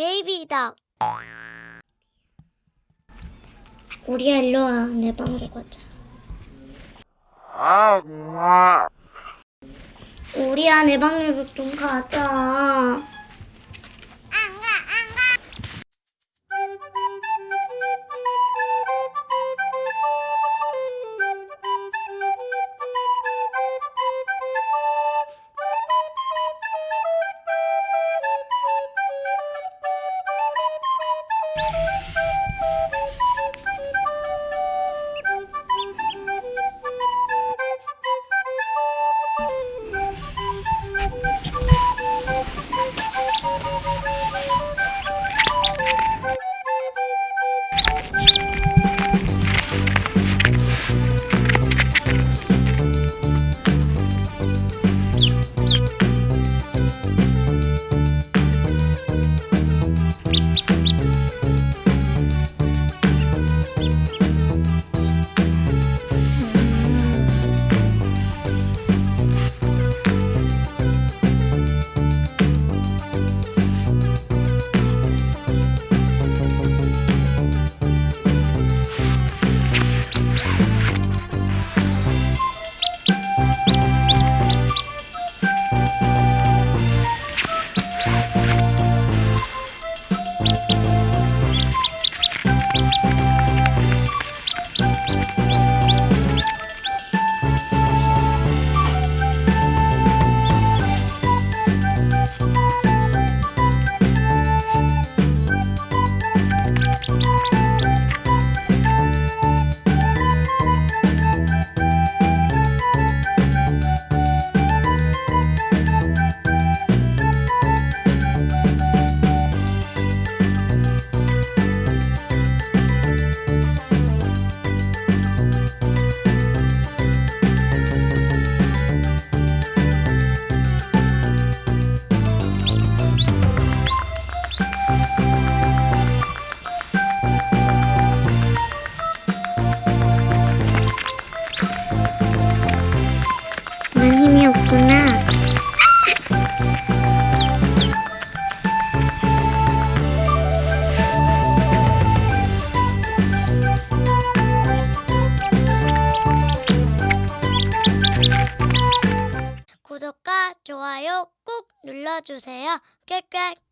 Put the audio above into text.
베이비다. 우리야 일로 와. 내 방으로 가자. 우리야 내 방으로 좀 가자. you 구독과 좋아요 꾹 눌러주세요. 꽥꽥.